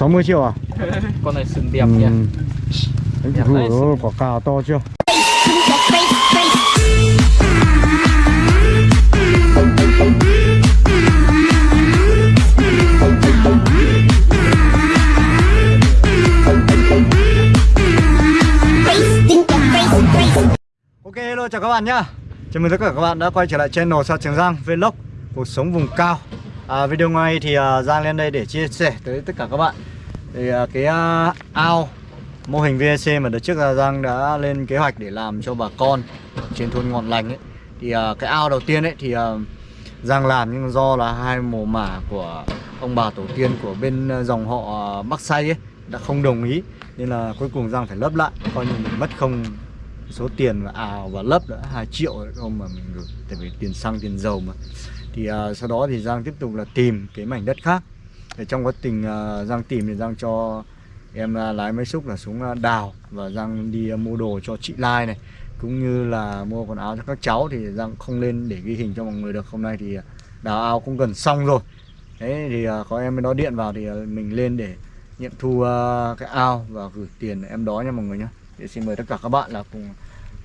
60 triệu à? con này sừng đẹp Ừ. nhỉ Đấy, ui, đấy, quả cào to chưa? Ok hello chào các bạn nhá Chào mừng tất cả các bạn đã quay trở lại channel Sa Trường Giang Vlog Cuộc sống vùng cao à, Video ngày thì uh, Giang lên đây để chia sẻ tới tất cả các bạn thì à, cái uh, ao mô hình VEC mà đợt trước là Giang đã lên kế hoạch để làm cho bà con trên thôn Ngọn Lành ấy. Thì uh, cái ao đầu tiên ấy thì uh, Giang làm nhưng do là hai mồ mả của ông bà tổ tiên của bên dòng họ Bắc Say ấy đã không đồng ý. Nên là cuối cùng Giang phải lấp lại Coi như mình mất không số tiền và ào và lấp đã 2 triệu không mà mình gửi tại vì tiền xăng tiền dầu mà. Thì uh, sau đó thì Giang tiếp tục là tìm cái mảnh đất khác thì trong quá trình uh, Giang tìm thì Giang cho em uh, lái máy xúc là xuống uh, đào và Giang đi uh, mua đồ cho chị Lai này cũng như là mua quần áo cho các cháu. Thì Giang không lên để ghi hình cho mọi người được. Hôm nay thì đào ao cũng gần xong rồi. Đấy thì uh, có em đó điện vào thì uh, mình lên để nghiệm thu uh, cái ao và gửi tiền em đó nha mọi người nhé thì xin mời tất cả các bạn là cùng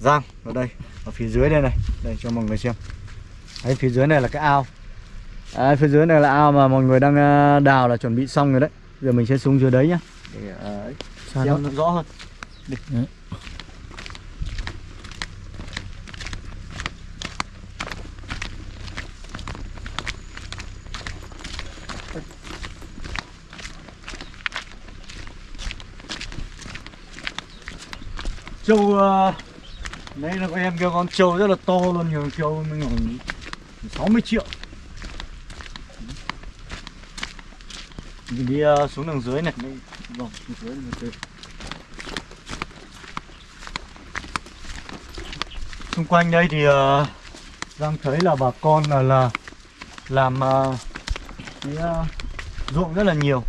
Giang ở đây ở phía dưới đây này đây cho mọi người xem. Đấy phía dưới này là cái ao đấy, phía dưới này là ao mà mọi người đang ờ, đào là chuẩn bị xong rồi đấy. Giờ mình sẽ xuống dưới đấy nhá. Để Sao xem nó rõ hơn. Đi. Đấy. trâu ờ, đây là em kêu con trâu rất là to luôn nhiều trâu mình khoảng 60 triệu mình đi ờ, xuống đường dưới này. Đây vòng xuống dưới này từ xung quanh đây thì uh, Giang thấy là bà con là là làm uh, cái uh, ruộng rất là nhiều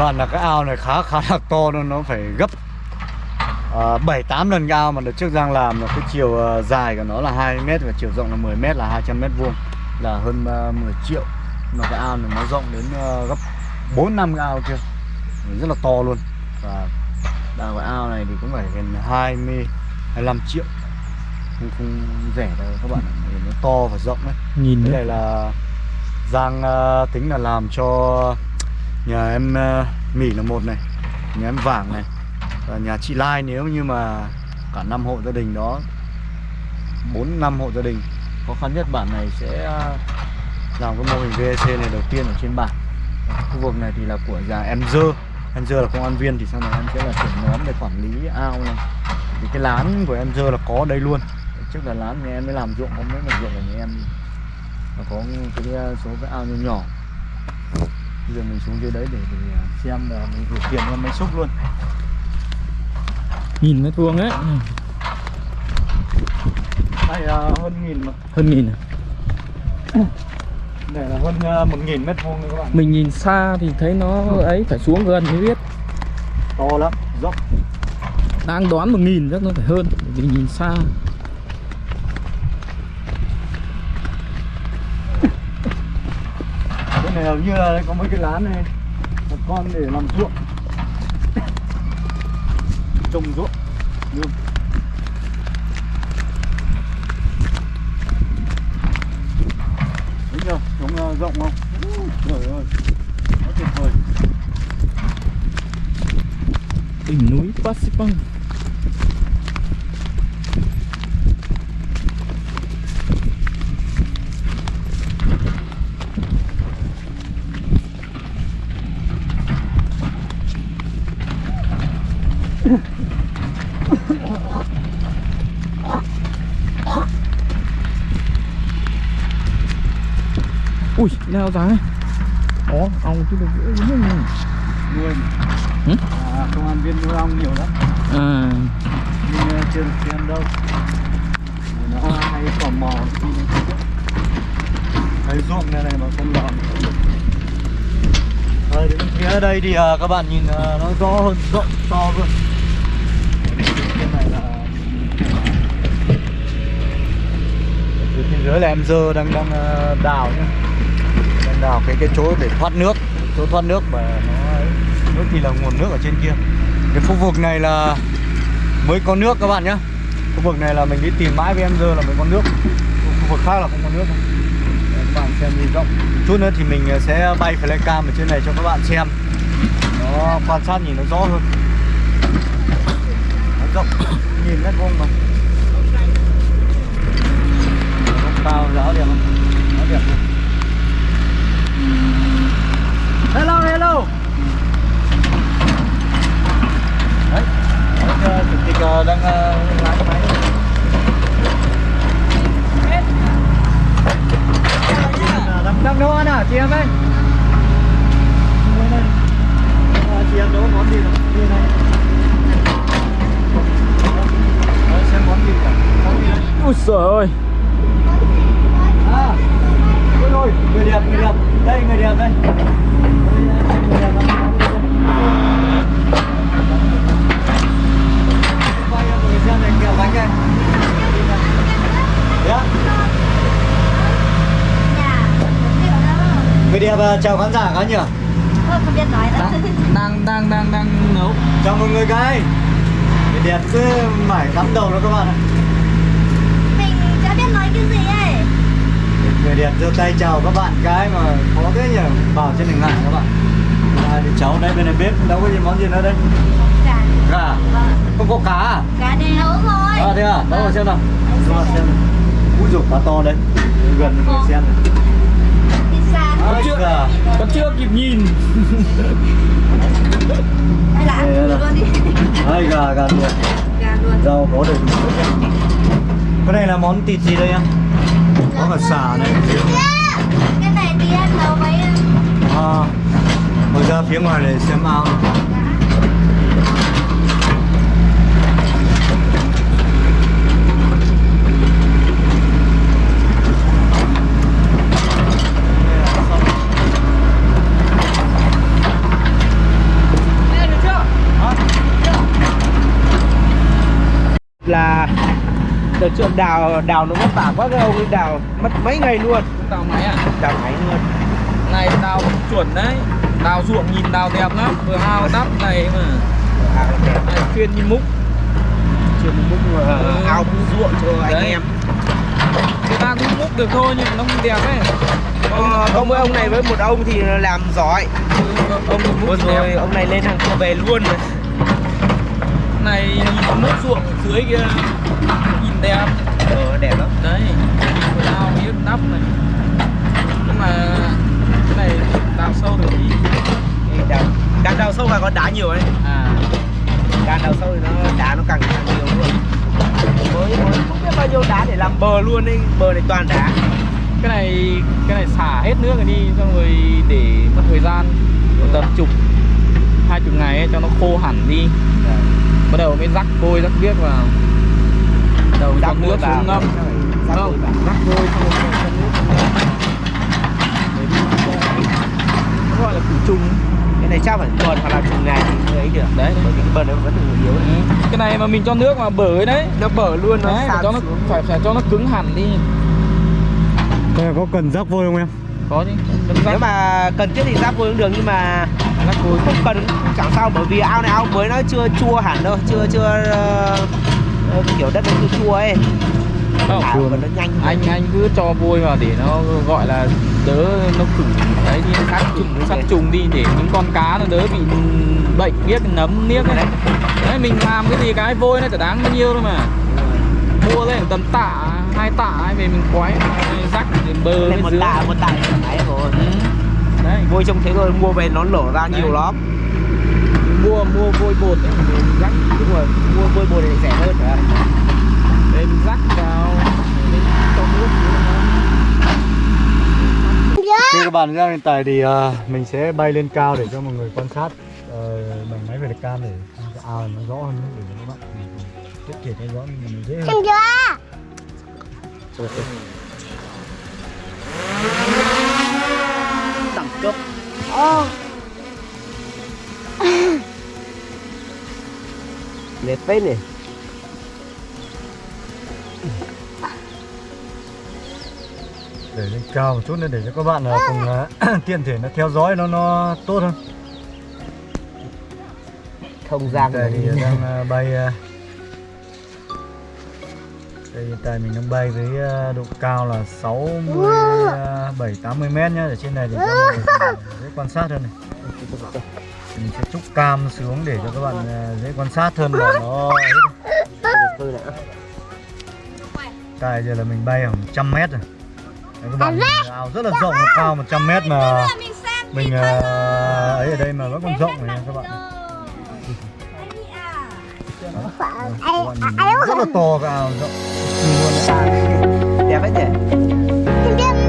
Và là cái ao này khá khá là to luôn Nó phải gấp uh, 7-8 lần cái ao mà đợt trước Giang làm là cái chiều ờ, dài của nó là 2m và chiều rộng là 10m là 200 m vuông là hơn uh, 10 triệu. Mà cái ao này nó rộng đến ờ, gấp 4 năm cái ao kia. Rất là to luôn. Và đào cái ao này thì cũng phải gần 20 25 triệu. Không, không rẻ đâu các bạn ạ nó to và rộng đấy nhìn cái này là Giang ờ, tính là làm cho nhà em uh, Mỹ là một này Nhà em Vàng này Và nhà chị Lai nếu như mà cả năm hộ gia đình đó bốn năm hộ gia đình Khó khăn nhất bản này sẽ ờ, làm cái mô hình VEC này đầu tiên ở trên bản. Khu vực này thì là của nhà em Dơ Em Dơ là công an viên thì sau này em sẽ là trưởng nhóm để quản lý ao này. Thì cái lán của em Dơ là có ở đây luôn. Trước là lán nhà em mới làm ruộng, không biết là ruộng của nhà em. Có cái ờ, số cái ao nhỏ nhỏ bây giờ mình xuống dưới đấy để, để ờ, xem là mình gửi tiền cho máy xúc luôn. Nhìn mét vuông ấy. Đây là hơn nghìn mà. Hơn nghìn à? đây là hơn ờ, một nghìn mét vuông các bạn. Mình nhìn xa thì thấy nó ấy phải xuống gần mới biết. To lắm dốc. Đang đoán một nghìn chắc nó phải hơn vì nhìn xa cái này hầu như là có mấy cái lá này. Một con để làm ruộng. Trồng ruộng. Luôn Đúng chưa? Trống ờ, rộng không? Trời ơi. Quá tuyệt vời. Đỉnh núi Pasipang. Dáng này Ủa, ong chứ được đúng không? nuôi Hử? à, công an viên nuôi ong nhiều lắm. À, nhưng uh, chưa được xem đâu. Nó hay tò mò thấy ruộng này này mà không làm đây đến phía đây thì à, các bạn nhìn à, nó rõ hơn rộng to luôn cái này là phía bên dưới là em dơ đang đang đào nhá đào cái cái chỗ để thoát nước, chỗ thoát nước mà nó nước thì là nguồn nước ở trên kia. Cái khu vực này là mới có nước các bạn nhá. Khu vực này là mình đi tìm mãi với em dơ là mới có nước. Khu vực khác là không có nước. Để các bạn xem nhìn rộng. Chút nữa thì mình à, sẽ bay flycam ở trên này cho các bạn xem. Nó quan sát nhìn nó rõ hơn. Nó rộng. Nhìn mét vuông mà. Nó cao rõ đẹp không? Nó đẹp không? Hello hello. Đấy đấy, ờ, chủ tịch ờ, đang uh, lái máy. Đang nấu ăn à chị em ơi. Chị em nấu món gì nào này Đấy, xem món gì cả món gì? Đấy ui ơi ôi người đẹp người đẹp. Đây người đẹp đây. Quay cho người xem này kẹo bánh đây Đấy. người đẹp à, chào khán giả khá nhỉ không biết nói đâu đang đang đang đang nấu. Chào mọi người cái người đẹp cứ mải cắm đầu đó các bạn ạ mình chả biết nói cái gì ấy đẹp giơ tay chào các bạn cái mà khó thế nhỉ? Bảo trên đừng ngại các bạn. À, thì cháu đây bên này bếp đâu có gì món gì nữa đây? Cả gà vâng. Không có cá à? Cá đều thôi. À thế à? Đâu mà xem nào. Mà xem ui dồi cá to đấy. Gần người xem này. Ôi chưa. gà. Còn chưa kịp nhìn. Hay là ăn luôn đi. Gà gà luộc gà luôn. Rau có đầy đủ cái này là món thịt gì đây em có cả xả này. Cái này thì em nấu với à, mở ra phía ngoài này xem ao. Là đợt trước đào đào nó vất vả quá cái ông đào mất mấy ngày luôn. Đào máy à? đào máy luôn. Này đào chuẩn đấy. Đào ruộng nhìn đào đẹp lắm. Vừa ao đắp này mà. À, đẹp. Này, Chuyên như múc. Chưa một mức mà Ừ. ao ruộng cho anh Đấy. em. Người ta cũng múc được thôi nhưng nó không đẹp ấy. Ông ông với ông này với một ông thì làm giỏi. Ông thì vừa múc rồi đẹp. ông này lên hàng về luôn. Rồi Này nhìn múc ruộng dưới kia đẹp ờ, đẹp lắm. Đấy Vừa ao biết đắp này. Nhưng mà Cái này đào sâu được Thì đào càng đào sâu càng có đá nhiều ấy. À. Càng đào sâu thì nó đá nó càng càng nhiều luôn. Mới mới không biết bao nhiêu đá để làm bờ luôn ấy. Bờ này toàn đá. Cái này cái này xả hết nước rồi đi xong rồi để mất thời gian. Một tầm chục hai chục ngày ấy, cho nó khô hẳn đi. Bắt đầu mới rắc vôi rắc biếc vào đầu cho nước xuống ngâm. Rắc không. rắc Để đi nó gọi là khử trùng. Cái này chắc phải tuần hoặc là chục ngày thì mới ấy được. Đấy, bởi vì cái bờ này vẫn còn yếu. Ừ. cái này mà mình cho nước mà bở ấy đấy. Nó bở luôn nó đấy sạt cho nó phải phải cho nó cứng hẳn đi. Đây là có cần rắc vôi không em? có chứ. Nếu rắc. Mà cần thiết thì rác vôi cũng được nhưng mà rắc vôi. không cần. Chẳng sao bởi vì ao này ao mới nó chưa chua hẳn đâu chưa chưa ờ, kiểu đất nó chưa chua ấy. Không. thả vào nó nhanh anh anh cứ cho vôi vào để nó gọi là đỡ nó khử đấy đi sát trùng sát trùng đi để những con cá nó đỡ bị bệnh biết nấm niếc này đấy mình làm cái gì cái vôi nó chả đáng bao nhiêu đâu mà. Mua lên tầm tạ hai tạ về mình quái rắc đến bờ bên một dưới tạ một tạ ấy rồi. Ừ. đấy. Vôi trông thế rồi mua về nó lổ ra Đấy. nhiều lắm mua mua vôi bột ấy để mình rắc đúng rồi mua vôi bột này rẻ hơn phải không? để mình rắc vào để cho nước nó Thì các bạn nhé hiện tại thì ờ, mình sẽ bay lên cao để cho mọi người quan sát ờ, bằng máy về cam để ao nó rõ hơn để cho các bạn tiết kiệm nó rõ nó dễ hơn. Chưa? đẳng cấp. Ồ, Đẹp phết này để lên cao một chút nữa để cho các bạn ờ, cùng ờ, tiện thể nó theo dõi nó nó tốt hơn. Không gian tại thì đang ờ, bay đây hiện tại mình đang bay với độ cao là 67 80 mét nhá. Ở trên này thì mọi người dễ quan sát hơn này cam xuống để cho các bạn ờ, dễ quan sát hơn là nó tại giờ là mình bay khoảng trăm mét rồi. Đấy, các bạn ao rất là rộng cao cao 100 mét mà mình ờ, ấy ở đây mà vẫn còn rộng này các bạn các bạn nhìn rất là to cái ao rộng. Đẹp hết nhỉ?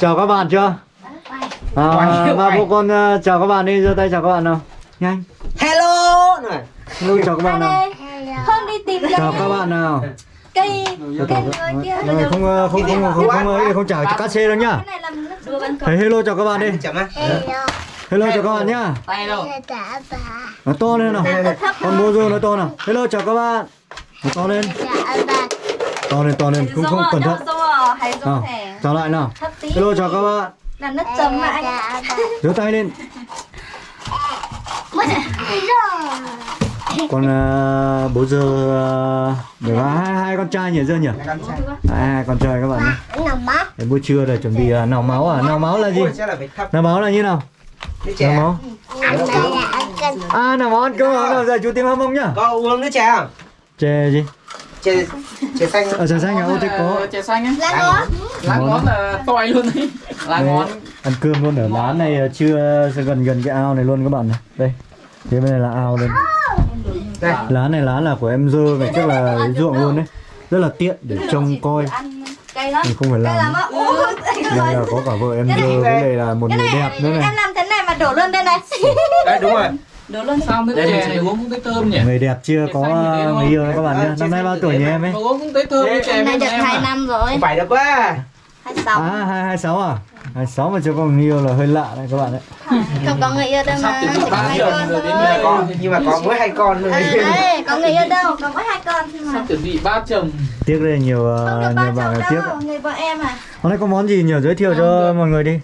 Chào các bạn chưa? À, ba bố con ờ, chào các bạn đi, giơ tay chào các bạn nào. Nhanh. Hello Hello chào các bạn nào. Không đi tìm Chào các bạn nào. cây cây các người kia không ờ, không không không không ấy không chào cát xe đâu nhá. Thấy hello chào các bạn đi. Hello chào các bạn nhá. tay đâu Dạ bà Nó to lên nào. Con bố rô nó to nào. Hello chào các bạn. Nó to lên. Dạ To lên to lên, không không cẩn thận. À, giống thẻ chào lại nào. Thấp tí Hello chào các bạn. Làm nước chấm lại Dạ giơ tay lên. Con ờ, bố dơ uh, được hai, hai con trai nhỉ dơ nhỉ? Hai, hai con trai các bạn nhé. Đến buổi trưa rồi chuẩn bị uh, nào máu à? Nào máu là gì? Nào máu là như nào? Nào chè máu. Canh À nào máu ăn cơm à? Nào giờ chú tìm hâm mông nhá. Có uống nước chè không? Chè gì? Chè, chè xanh Ở chè xanh à? Ô thế có. chè xanh á Lá ngón lá ngón là tỏi luôn đấy lá ngón ăn cơm luôn ở lán này ờ, chưa gần gần cái ao này luôn các bạn này. Đây. Thế bên này là ao. Đây Lán này lán là của em dơ vậy chắc là ruộng luôn đấy. Rất là tiện để trông coi. Mình không phải làm. Đây là có cả vợ em dơ với lại là một Cái người này đẹp nữa em này. làm thế này mà đổ luôn đây này Đây đúng rồi đổ luôn sao nước chè này uống cũng thấy thơm nhỉ Người đẹp chưa có người yêu các bạn nhé. Năm nay bao tuổi nhỉ em ấy? uống cũng thấy thơm với chè nay được em 2 à. năm rồi Không phải đâu quá 26 À hai hai sáu à? Hai sáu mà chưa có người yêu là hơi lạ đấy các bạn đấy. Không có người yêu đâu mà Chỉ có hai con thôi Nhưng mà có mỗi hai con thôi À, đấy, có người yêu đâu, có mỗi hai con thôi mà sắp chuẩn bị ba chồng Tiếc đây nhiều ờ, được nhiều bạn tiếc. người vợ em à Hôm nay có món gì nhỉ? Giới thiệu cho mọi người đi.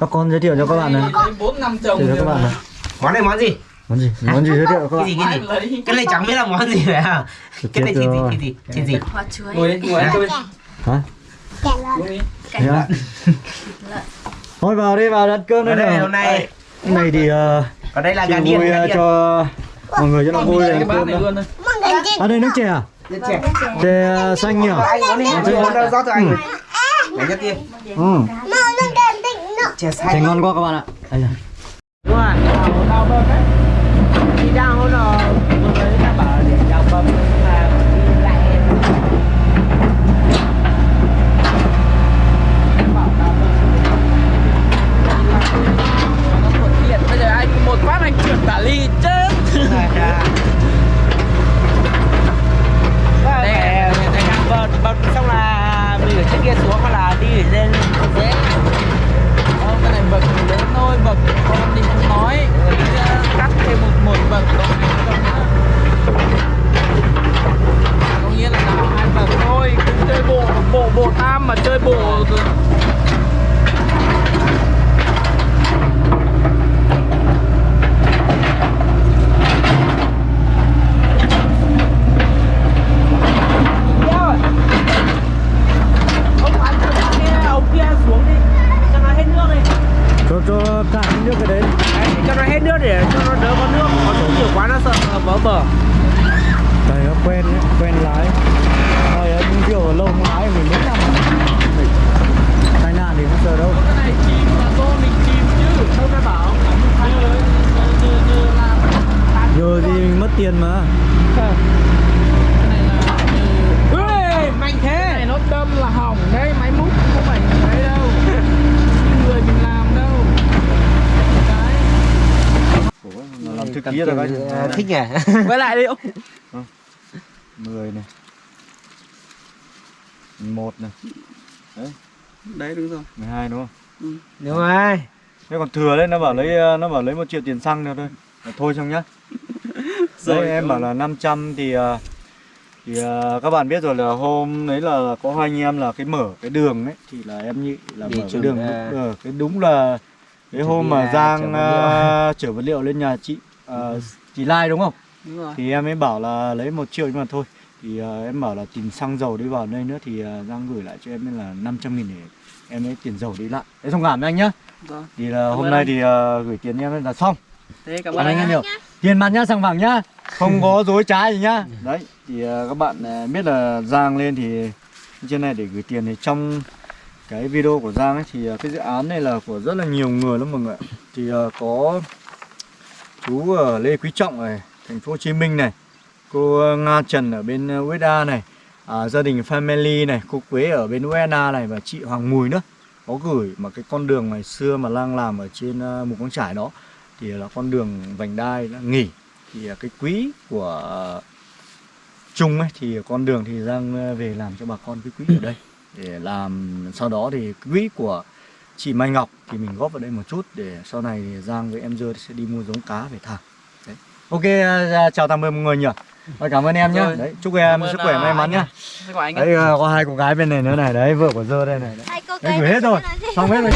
Các con giới thiệu cho các bạn này. bốn năm chồng Giới thiệu cho các bạn này. Món này món gì? Món gì? Món gì giới thiệu các Cái bạn? gì cái gì? Ai lấy Cái này chẳng biết là món gì phải không? Cái này gì thịt gì thịt gì? Hoa chuối ngồi đi ngồi ăn cơm đi Hả? đi Thế à? Thôi vào đi vào ăn cơm Ở đây nào. hôm nay Cái này thì uh, Ở đây là gà điên ờ, cho mọi người cho nó vui cái bát cơm này đó. À đây nước chè à? Chè Chè ờ, xanh nhỉ? Đi rót cho anh nhất Ừ. Chè ngon quá các bạn ạ. Đây rồi. Đúng rồi mới ta bảo để bơm Nhưng mà đi lại Nó thuận tiện. bây giờ anh một phát anh chuyển tả ly chết nước để cho nó đỡ có nước. Có nước nhiều quá nó sợ vỡ bờ. Đây nó quen ấy, quen lái. Rồi những kiểu lâu không lái mình mấy năm. Tai nạn thì không sợ đâu. Cái này chìm là do mình chìm chứ không ai bảo Giờ thì mình mất tiền mà cái này là như Ê, mạnh cái thế này nó đâm là hỏng đấy máy múc không phải đấy đâu người mình làm đâu cái Thức kia rồi thích nhỉ? Quay lại đi ông. 10 này. 11 này. Đấy. Đúng rồi. 12 đúng không? đúng rồi. Thế còn thừa đấy nó bảo lấy nó bảo lấy một triệu tiền xăng nữa thôi. Là thôi xong nhá. Đấy Rồi, em bảo là 500 thì ờ, thì ờ, các bạn biết rồi là hôm đấy là có hai anh em là cái mở cái đường ấy thì là em nghĩ là Đi mở cái đường à, ờ, cái đúng là cái hôm mà là Giang ờ, chở vật liệu lên nhà chị ờ, chị Lai đúng không? đúng rồi Thì em ấy bảo là lấy một triệu nhưng mà thôi thì ờ, em bảo là tìm xăng dầu đi vào đây nữa thì ờ, Giang gửi lại cho em nên là 500 nghìn để em ấy tiền dầu đi lại. Đấy thông cảm với anh nhá. Vâng. Thì là Cảm hôm nay anh. thì ờ, gửi tiền em là xong. thế cảm ơn anh anh em nhiều. Tiền mặt nhá, sang vàng nhá. Không có dối trá gì nhá. Đấy, thì ờ, các bạn ờ, biết là Giang lên thì trên này để gửi tiền thì trong cái video của Giang ấy thì cái dự án này là của rất là nhiều người lắm mọi người ạ. Thì ờ, có chú ở Lê Quý Trọng này, thành phố Hồ Chí Minh này, cô ờ, Nga Trần ở bên ờ, USA này, à, gia đình Family này, cô Quế ở bên USA này và chị Hoàng Mùi nữa. Có gửi mà cái con đường ngày xưa mà Lang làm ở trên ờ, uh, con Trải đó thì là con đường vành đai đã nghỉ. Thì uh, cái quỹ của uh, Trung ấy thì con đường thì đang về làm cho bà con cái quỹ ở đây. Để làm sau đó thì quỹ của chị Mai Ngọc thì mình góp vào đây một chút để sau này thì Giang với em Dơ sẽ đi mua giống cá về thả. Đấy. Ok uh, chào tạm biệt mọi người nhỉ. Rồi, cảm ơn em nhé. Đấy chúc em Cảm sức khỏe uh, may mắn nhá đấy có hai cô gái bên này nữa này đấy vợ của Dơ đây này. Đấy. Hai cô Đấy, gửi hết rồi. xong hết rồi